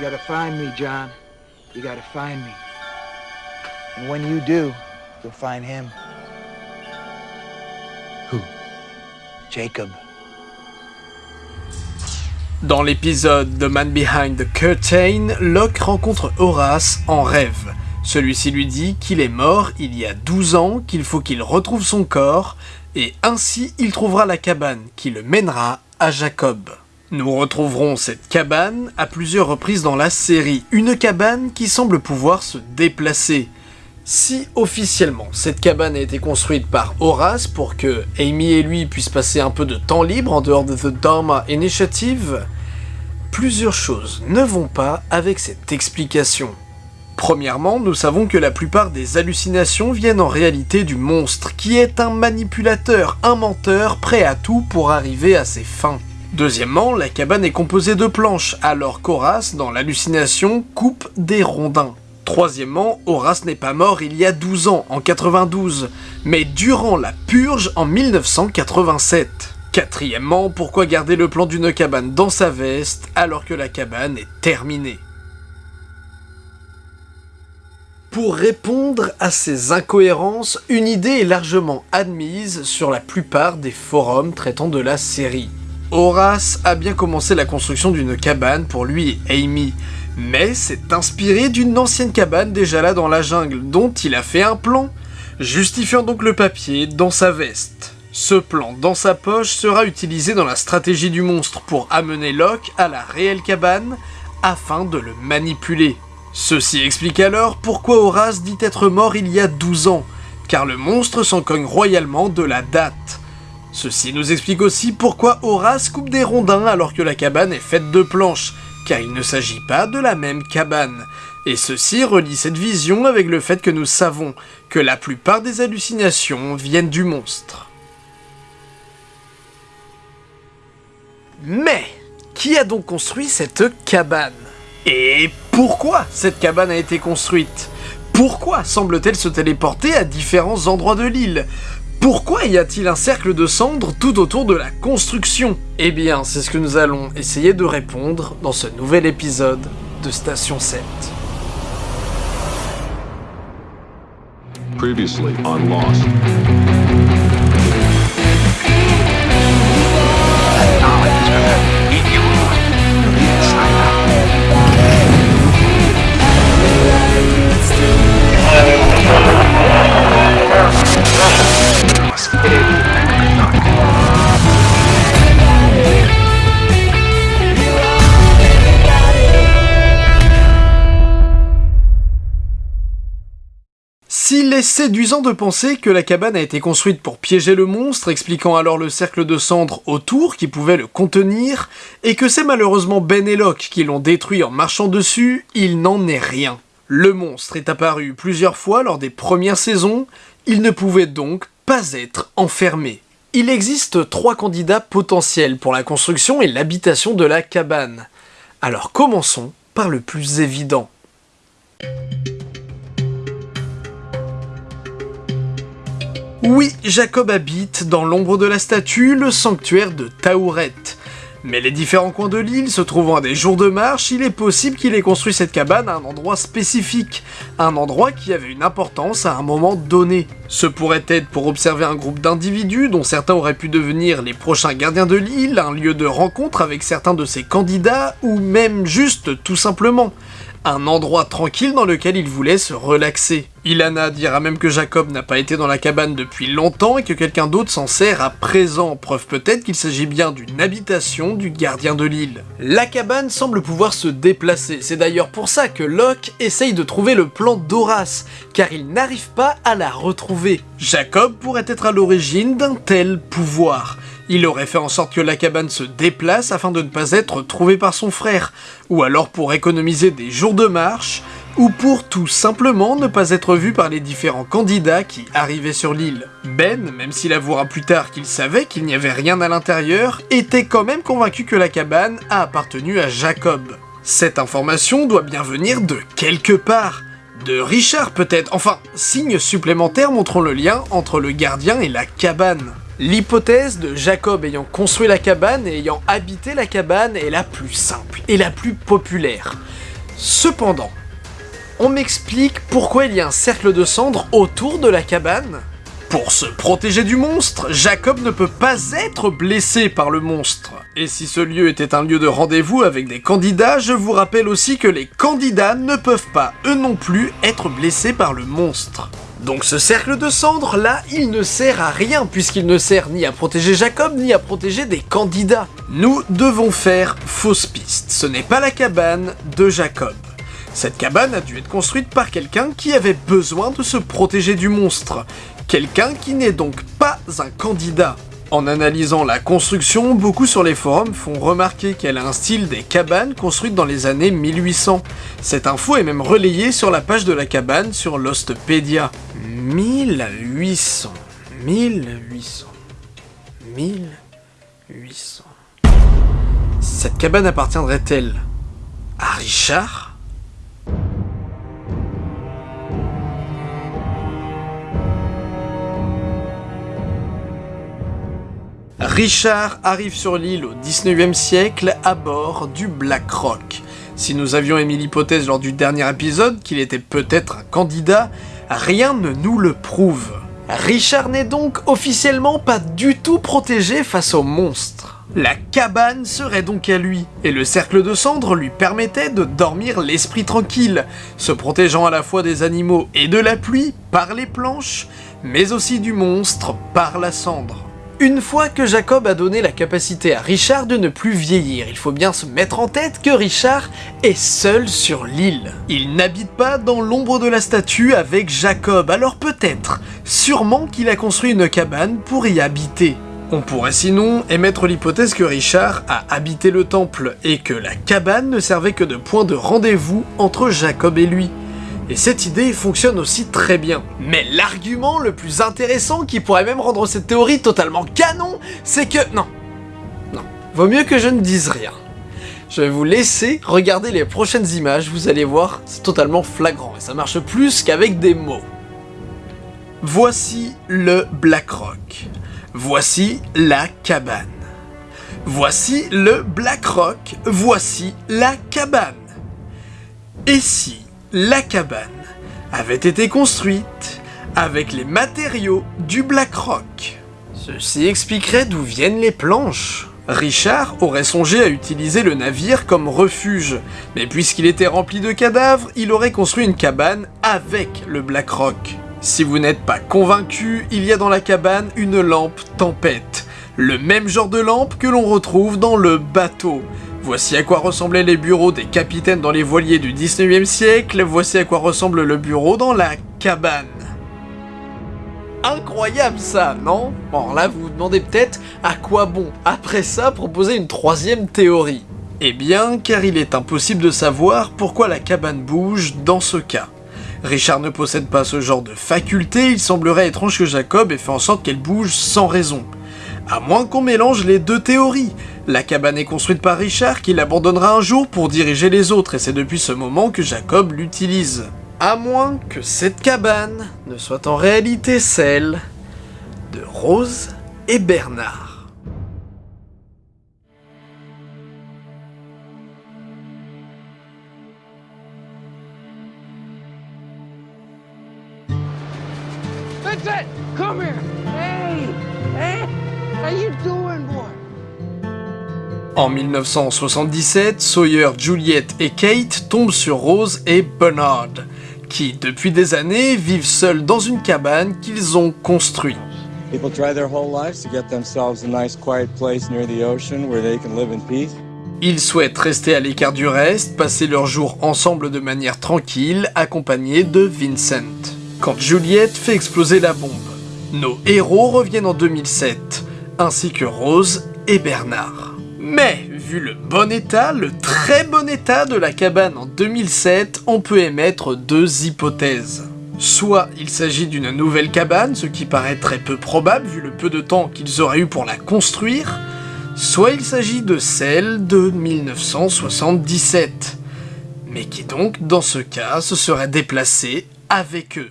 You gotta find me, John. You gotta find me. And when you do, you'll find him. Who? Jacob. Dans l'épisode The Man Behind the Curtain, Locke rencontre Horace en rêve. Celui-ci lui dit qu'il est mort il y a 12 ans, qu'il faut qu'il retrouve son corps, et ainsi il trouvera la cabane qui le mènera à Jacob. Nous retrouverons cette cabane à plusieurs reprises dans la série, une cabane qui semble pouvoir se déplacer. Si officiellement cette cabane a été construite par Horace pour que Amy et lui puissent passer un peu de temps libre en dehors de The Dharma Initiative, plusieurs choses ne vont pas avec cette explication. Premièrement, nous savons que la plupart des hallucinations viennent en réalité du monstre, qui est un manipulateur, un menteur, prêt à tout pour arriver à ses fins. Deuxièmement, la cabane est composée de planches, alors qu'Horace, dans l'hallucination, coupe des rondins. Troisièmement, Horace n'est pas mort il y a 12 ans, en 92, mais durant la purge en 1987. Quatrièmement, pourquoi garder le plan d'une cabane dans sa veste alors que la cabane est terminée? Pour répondre à ces incohérences, une idée est largement admise sur la plupart des forums traitant de la série. Horace a bien commencé la construction d'une cabane pour lui et Amy, mais s'est inspiré d'une ancienne cabane déjà là dans la jungle, dont il a fait un plan, justifiant donc le papier dans sa veste. Ce plan dans sa poche sera utilisé dans la stratégie du monstre pour amener Locke à la réelle cabane afin de le manipuler. Ceci explique alors pourquoi Horace dit être mort il y a 12 ans, car le monstre s'en cogne royalement de la date. Ceci nous explique aussi pourquoi Horace coupe des rondins alors que la cabane est faite de planches, car il ne s'agit pas de la même cabane. Et ceci relie cette vision avec le fait que nous savons que la plupart des hallucinations viennent du monstre. Mais, qui a donc construit cette cabane? Et pourquoi cette cabane a été construite? Pourquoi semble-t-elle se téléporter à différents endroits de l'île? Pourquoi y a-t-il un cercle de cendres tout autour de la construction? Eh bien, c'est ce que nous allons essayer de répondre dans ce nouvel épisode de Station 7. Previously on Lost. S'il est séduisant de penser que la cabane a été construite pour piéger le monstre, expliquant alors le cercle de cendres autour qui pouvait le contenir, et que c'est malheureusement Ben et Locke qui l'ont détruit en marchant dessus, il n'en est rien. Le monstre est apparu plusieurs fois lors des premières saisons, il ne pouvait donc être enfermé. Il existe trois candidats potentiels pour la construction et l'habitation de la cabane. Alors commençons par le plus évident. Oui, Jacob habite, dans l'ombre de la statue, le sanctuaire de Taouret. Mais les différents coins de l'île se trouvant à des jours de marche, il est possible qu'il ait construit cette cabane à un endroit spécifique, un endroit qui avait une importance à un moment donné. Ce pourrait être pour observer un groupe d'individus dont certains auraient pu devenir les prochains gardiens de l'île, un lieu de rencontre avec certains de ses candidats, ou même juste tout simplement un endroit tranquille dans lequel il voulait se relaxer. Ilana dira même que Jacob n'a pas été dans la cabane depuis longtemps et que quelqu'un d'autre s'en sert à présent, preuve peut-être qu'il s'agit bien d'une habitation du gardien de l'île. La cabane semble pouvoir se déplacer, c'est d'ailleurs pour ça que Locke essaye de trouver le plan d'Horace, car il n'arrive pas à la retrouver. Jacob pourrait être à l'origine d'un tel pouvoir. Il aurait fait en sorte que la cabane se déplace afin de ne pas être trouvé par son frère, ou alors pour économiser des jours de marche, ou pour tout simplement ne pas être vu par les différents candidats qui arrivaient sur l'île. Ben, même s'il avouera plus tard qu'il savait qu'il n'y avait rien à l'intérieur, était quand même convaincu que la cabane a appartenu à Jacob. Cette information doit bien venir de quelque part. De Richard peut-être, enfin, signe supplémentaire montrant le lien entre le gardien et la cabane. L'hypothèse de Jacob ayant construit la cabane et ayant habité la cabane est la plus simple et la plus populaire. Cependant, on m'explique pourquoi il y a un cercle de cendres autour de la cabane Pour se protéger du monstre, Jacob ne peut pas être blessé par le monstre. Et si ce lieu était un lieu de rendez-vous avec des candidats, je vous rappelle aussi que les candidats ne peuvent pas, eux non plus, être blessés par le monstre. Donc ce cercle de cendres là, il ne sert à rien puisqu'il ne sert ni à protéger Jacob ni à protéger des candidats. Nous devons faire fausse piste, ce n'est pas la cabane de Jacob. Cette cabane a dû être construite par quelqu'un qui avait besoin de se protéger du monstre. Quelqu'un qui n'est donc pas un candidat. En analysant la construction, beaucoup sur les forums font remarquer qu'elle a un style des cabanes construites dans les années 1800. Cette info est même relayée sur la page de la cabane sur Lostpedia. 1800, 1800, 1800... Cette cabane appartiendrait-elle à Richard? Richard arrive sur l'île au 19e siècle à bord du Black Rock. Si nous avions émis l'hypothèse lors du dernier épisode qu'il était peut-être un candidat, rien ne nous le prouve. Richard n'est donc officiellement pas du tout protégé face aux monstres. La cabane serait donc à lui, et le cercle de cendres lui permettait de dormir l'esprit tranquille, se protégeant à la fois des animaux et de la pluie par les planches, mais aussi du monstre par la cendre. Une fois que Jacob a donné la capacité à Richard de ne plus vieillir, il faut bien se mettre en tête que Richard est seul sur l'île. Il n'habite pas dans l'ombre de la statue avec Jacob, alors peut-être, sûrement qu'il a construit une cabane pour y habiter. On pourrait sinon émettre l'hypothèse que Richard a habité le temple et que la cabane ne servait que de point de rendez-vous entre Jacob et lui. Et cette idée fonctionne aussi très bien. Mais l'argument le plus intéressant qui pourrait même rendre cette théorie totalement canon, c'est que... Non. Non. Vaut mieux que je ne dise rien. Je vais vous laisser regarder les prochaines images, vous allez voir, c'est totalement flagrant, et ça marche plus qu'avec des mots. Voici le Black Rock. Voici la cabane. Voici le Black Rock. Voici la cabane. Et si la cabane avait été construite avec les matériaux du Black Rock. Ceci expliquerait d'où viennent les planches. Richard aurait songé à utiliser le navire comme refuge, mais puisqu'il était rempli de cadavres, il aurait construit une cabane avec le Black Rock. Si vous n'êtes pas convaincu, il y a dans la cabane une lampe tempête, le même genre de lampe que l'on retrouve dans le bateau, Voici à quoi ressemblaient les bureaux des capitaines dans les voiliers du 19e siècle, voici à quoi ressemble le bureau dans la cabane. Incroyable ça, non? Bon là vous vous demandez peut-être à quoi bon, après ça, proposer une troisième théorie. Eh bien, car il est impossible de savoir pourquoi la cabane bouge dans ce cas. Richard ne possède pas ce genre de faculté, il semblerait étrange que Jacob ait fait en sorte qu'elle bouge sans raison. À moins qu'on mélange les deux théories. La cabane est construite par Richard qui l'abandonnera un jour pour diriger les autres et c'est depuis ce moment que Jacob l'utilise. À moins que cette cabane ne soit en réalité celle de Rose et Bernard. Come here! Hey! Hey! En 1977, Sawyer, Juliette et Kate tombent sur Rose et Bernard, qui depuis des années vivent seuls dans une cabane qu'ils ont construite. Ils souhaitent rester à l'écart du reste, passer leurs jours ensemble de manière tranquille, accompagnés de Vincent. Quand Juliette fait exploser la bombe, nos héros reviennent en 2007, ainsi que Rose et Bernard. Mais, vu le bon état, le très bon état de la cabane en 2007, on peut émettre deux hypothèses. Soit il s'agit d'une nouvelle cabane, ce qui paraît très peu probable vu le peu de temps qu'ils auraient eu pour la construire, soit il s'agit de celle de 1977, mais qui donc, dans ce cas, se serait déplacée avec eux?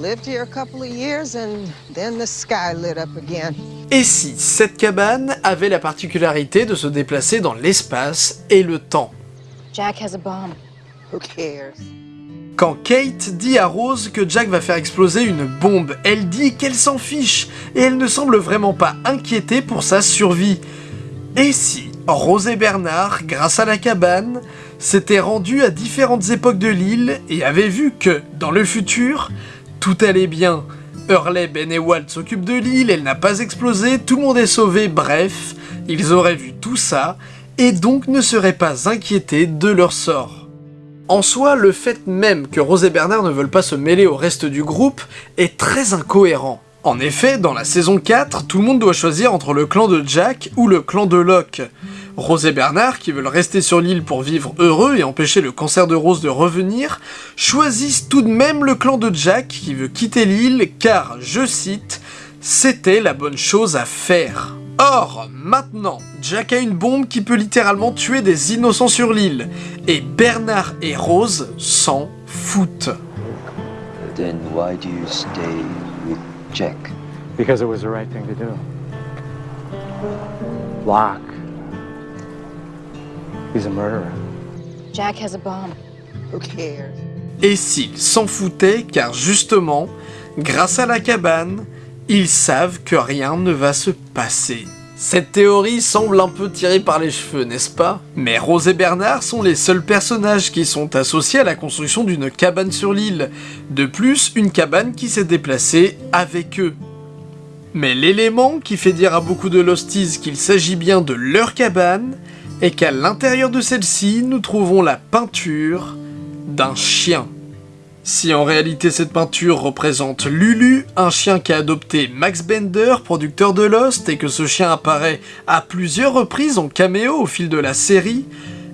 Lived here a couple of years and then the sky lit up again. Et si cette cabane avait la particularité de se déplacer dans l'espace et le temps? Jack has a bomb. Who cares? Quand Kate dit à Rose que Jack va faire exploser une bombe, elle dit qu'elle s'en fiche et elle ne semble vraiment pas inquiétée pour sa survie. Et si Rose et Bernard, grâce à la cabane, s'étaient rendus à différentes époques de l'île et avaient vu que, dans le futur, tout allait bien. Hurley, Ben et Walt s'occupent de l'île, elle n'a pas explosé, tout le monde est sauvé, bref, ils auraient vu tout ça et donc ne seraient pas inquiétés de leur sort. En soi, le fait même que Rose et Bernard ne veulent pas se mêler au reste du groupe est très incohérent. En effet, dans la saison 4, tout le monde doit choisir entre le clan de Jack ou le clan de Locke. Rose et Bernard, qui veulent rester sur l'île pour vivre heureux et empêcher le cancer de Rose de revenir, choisissent tout de même le clan de Jack qui veut quitter l'île car, je cite, c'était la bonne chose à faire. Or, maintenant, Jack a une bombe qui peut littéralement tuer des innocents sur l'île, et Bernard et Rose s'en foutent. Then why do you stay with Jack? Because it was the right thing to do. Locke. He's a murderer. Jack has a bomb. Who cares? Et s'ils s'en foutaient, car justement, grâce à la cabane, ils savent que rien ne va se passer. Cette théorie semble un peu tirée par les cheveux, n'est-ce pas? Mais Rose et Bernard sont les seuls personnages qui sont associés à la construction d'une cabane sur l'île. De plus, une cabane qui s'est déplacée avec eux. Mais l'élément qui fait dire à beaucoup de Losties qu'il s'agit bien de leur cabane est qu'à l'intérieur de celle-ci, nous trouvons la peinture d'un chien. Si en réalité cette peinture représente Lulu, un chien qu'a adopté Max Bender, producteur de Lost, et que ce chien apparaît à plusieurs reprises en caméo au fil de la série,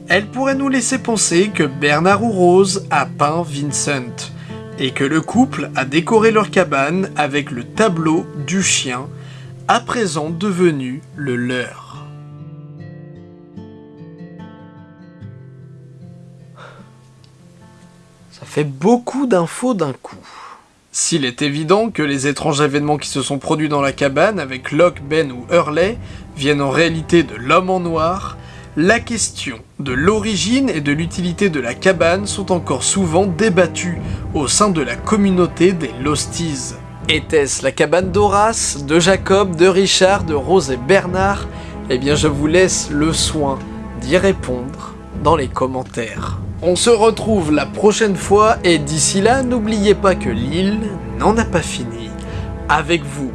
elle pourrait nous laisser penser que Bernard ou Rose a peint Vincent, et que le couple a décoré leur cabane avec le tableau du chien, à présent devenu le leur. Fait beaucoup d'infos d'un coup. S'il est évident que les étranges événements qui se sont produits dans la cabane avec Locke, Ben ou Hurley viennent en réalité de l'homme en noir, la question de l'origine et de l'utilité de la cabane sont encore souvent débattues au sein de la communauté des Losties. Était-ce la cabane d'Horace, de Jacob, de Richard, de Rose et Bernard? Eh bien je vous laisse le soin d'y répondre dans les commentaires. On se retrouve la prochaine fois et d'ici là, n'oubliez pas que l'île n'en a pas fini avec vous.